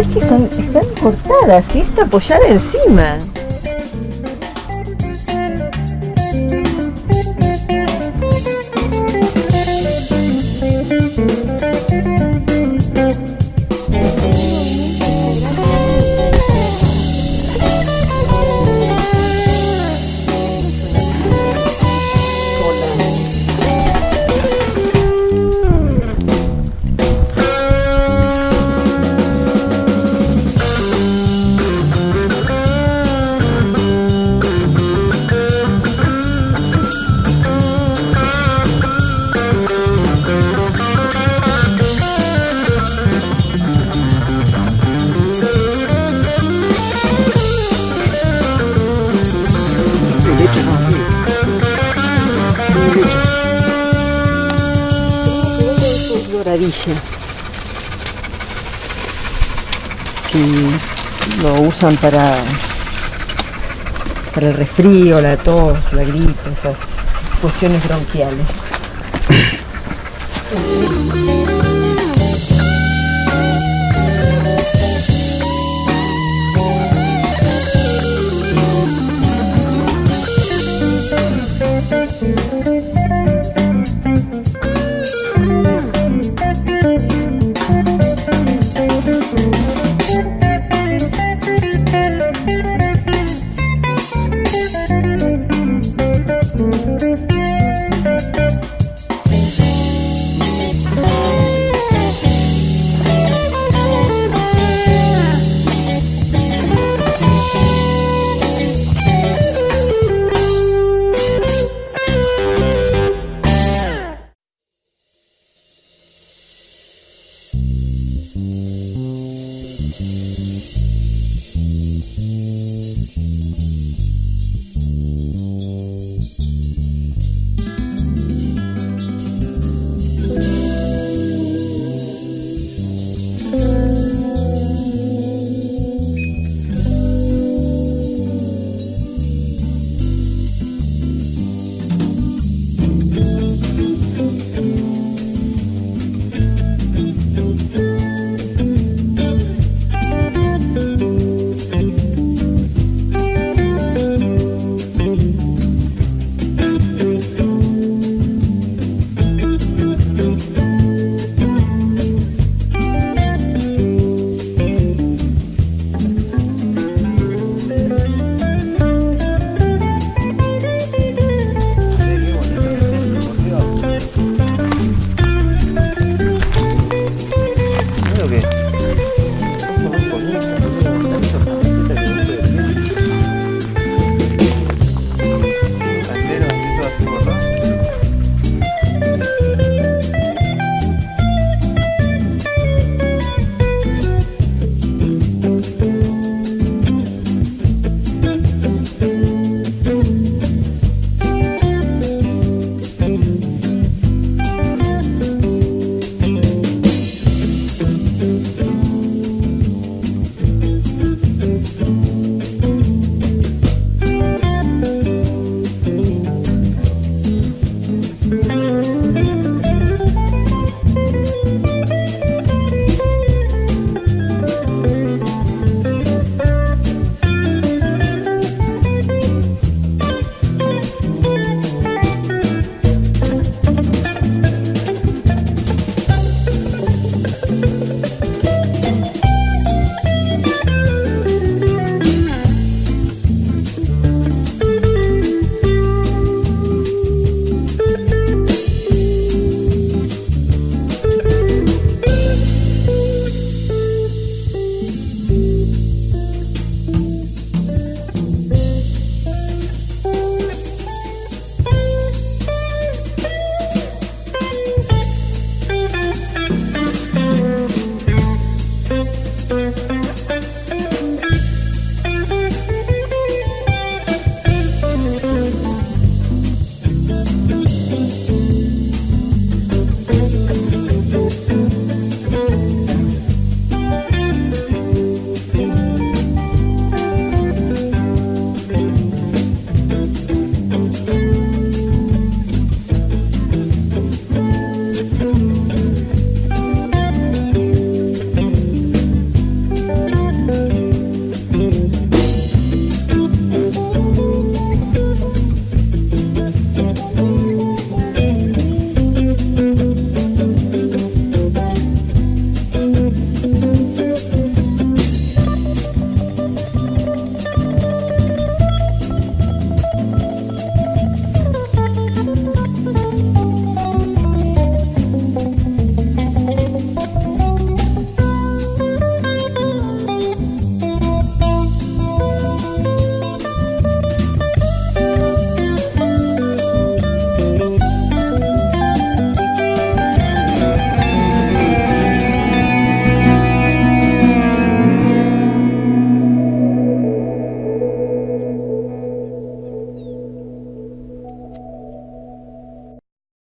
es que son, están cortadas y está apoyada encima. Doradilla. Que lo usan para, para el resfrío, la tos, la gripe, esas cuestiones bronquiales.